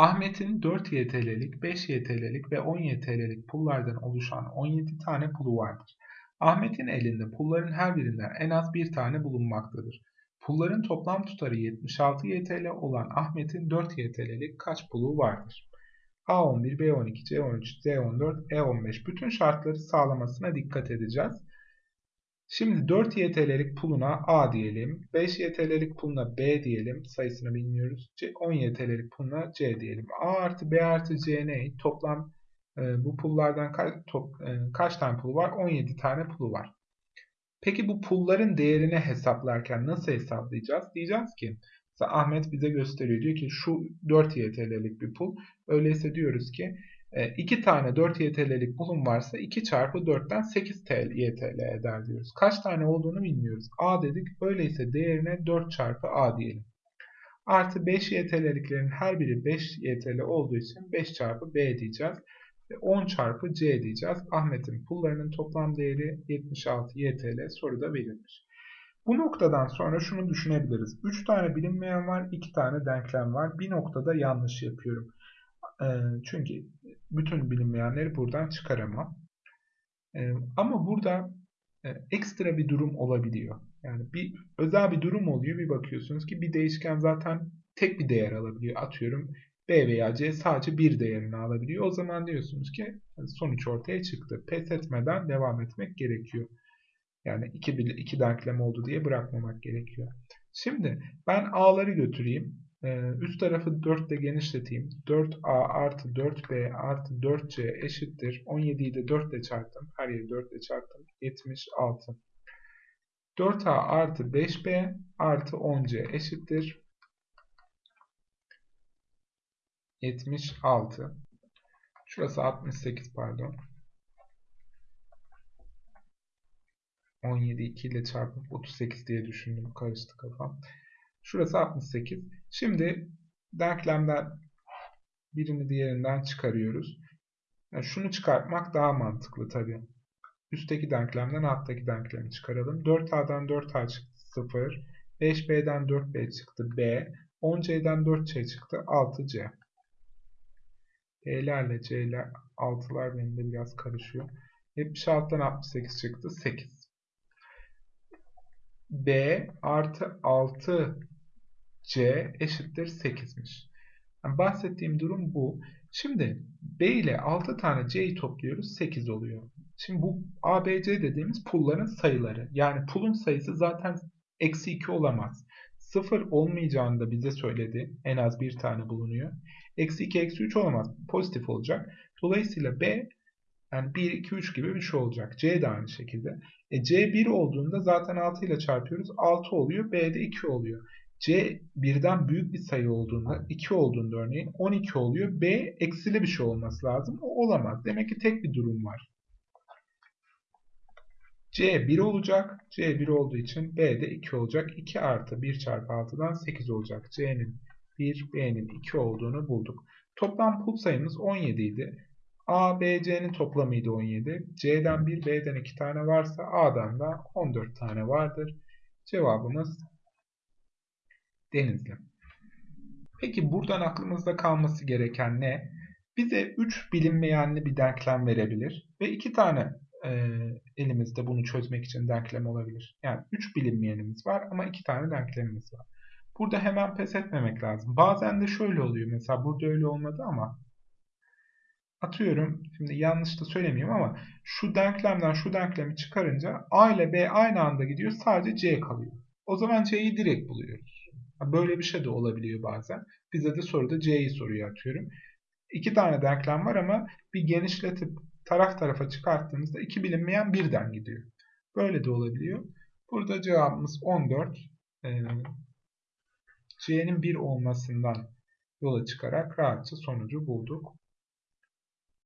Ahmet'in 4 YTL'lik, 5 YTL'lik ve 10 YTL'lik pullardan oluşan 17 tane pulu vardır. Ahmet'in elinde pulların her birinden en az bir tane bulunmaktadır. Pulların toplam tutarı 76 YTL olan Ahmet'in 4 YTL'lik kaç pulu vardır? A11, B12, C13, D14, E15 bütün şartları sağlamasına dikkat edeceğiz. Şimdi 4 YTL'lik puluna A diyelim. 5 YTL'lik puluna B diyelim. Sayısını bilmiyoruz. 10 YTL'lik puluna C diyelim. A artı B artı C ne? Toplam e, bu pullardan kaç, top, e, kaç tane pulu var? 17 tane pulu var. Peki bu pulların değerini hesaplarken nasıl hesaplayacağız? Diyeceğiz ki Ahmet bize gösteriyor. Diyor ki şu 4 YTL'lik bir pul. Öyleyse diyoruz ki 2 e, tane 4 YTL'lik pulum varsa 2 çarpı 4'ten 8 TL, YTL eder diyoruz. Kaç tane olduğunu bilmiyoruz. A dedik. Öyleyse değerine 4 çarpı A diyelim. Artı 5 YTL'liklerin her biri 5 YTL olduğu için 5 çarpı B diyeceğiz. Ve 10 çarpı C diyeceğiz. Ahmet'in pullarının toplam değeri 76 YTL soruda verilmiş. Bu noktadan sonra şunu düşünebiliriz. 3 tane bilinmeyen var, 2 tane denklem var. Bir noktada yanlış yapıyorum. Çünkü bütün bilinmeyenleri buradan çıkaramam. Ama burada ekstra bir durum olabiliyor. Yani bir özel bir durum oluyor. Bir bakıyorsunuz ki bir değişken zaten tek bir değer alabiliyor. Atıyorum B veya C sadece bir değerini alabiliyor. O zaman diyorsunuz ki sonuç ortaya çıktı. Pes etmeden devam etmek gerekiyor. Yani iki, iki denklem oldu diye bırakmamak gerekiyor. Şimdi ben A'ları götüreyim. Ee, üst tarafı 4 ile genişleteyim. 4a artı 4b artı 4c eşittir. 17'yi de 4 ile çarptım. Her yeri 4 ile çarptım. 76. 4a artı 5b artı 10c eşittir. 76. Şurası 68 pardon. 17 2 ile çarpıp 38 diye düşündüm. Karıştı kafam. Şurası 68. Şimdi denklemden birini diğerinden çıkarıyoruz. Yani şunu çıkartmak daha mantıklı tabi. Üstteki denklemden alttaki denklemi çıkaralım. 4A'dan 4A çıktı 0. 5B'den 4B çıktı B. 10C'den 4C çıktı 6C. B'lerle C'ler 6'lar benim de biraz karışıyor. 76'dan 68 çıktı 8. B artı 6 C eşittir 8'miş. Yani bahsettiğim durum bu. Şimdi B ile 6 tane C'yi topluyoruz 8 oluyor. Şimdi bu A, B, C dediğimiz pulların sayıları. Yani pulun sayısı zaten eksi 2 olamaz. 0 olmayacağını da bize söyledi. En az bir tane bulunuyor. Eksi 2, eksi 3 olamaz. Pozitif olacak. Dolayısıyla B yani 1, 2, 3 gibi bir şey olacak. C de aynı şekilde. E, C 1 olduğunda zaten 6 ile çarpıyoruz. 6 oluyor. B de 2 oluyor. C birden büyük bir sayı olduğunda 2 olduğunda örneğin 12 oluyor. B eksili bir şey olması lazım. O olamaz. Demek ki tek bir durum var. C 1 olacak. C 1 olduğu için B de 2 olacak. 2 artı 1 çarpı 6'dan 8 olacak. C'nin 1, B'nin 2 olduğunu bulduk. Toplam pul sayımız 17 idi. A, B, C'nin toplamıydı 17. C'den 1, B'den 2 tane varsa A'dan da 14 tane vardır. Cevabımız Denizli. Peki buradan aklımızda kalması gereken ne? Bize 3 bilinmeyenli bir denklem verebilir ve 2 tane e, elimizde bunu çözmek için denklem olabilir. Yani 3 bilinmeyenimiz var ama 2 tane denklemimiz var. Burada hemen pes etmemek lazım. Bazen de şöyle oluyor. Mesela burada öyle olmadı ama atıyorum. Şimdi yanlış da söylemiyorum ama şu denklemden şu denklemi çıkarınca A ile B aynı anda gidiyor. Sadece C kalıyor. O zaman C'yi direkt buluyoruz. Böyle bir şey de olabiliyor bazen. Bize de soruda C'yi soruyor atıyorum. İki tane denklem var ama bir genişletip taraf tarafa çıkarttığımızda iki bilinmeyen birden gidiyor. Böyle de olabiliyor. Burada cevabımız 14. Ee, C'nin 1 olmasından yola çıkarak rahatça sonucu bulduk.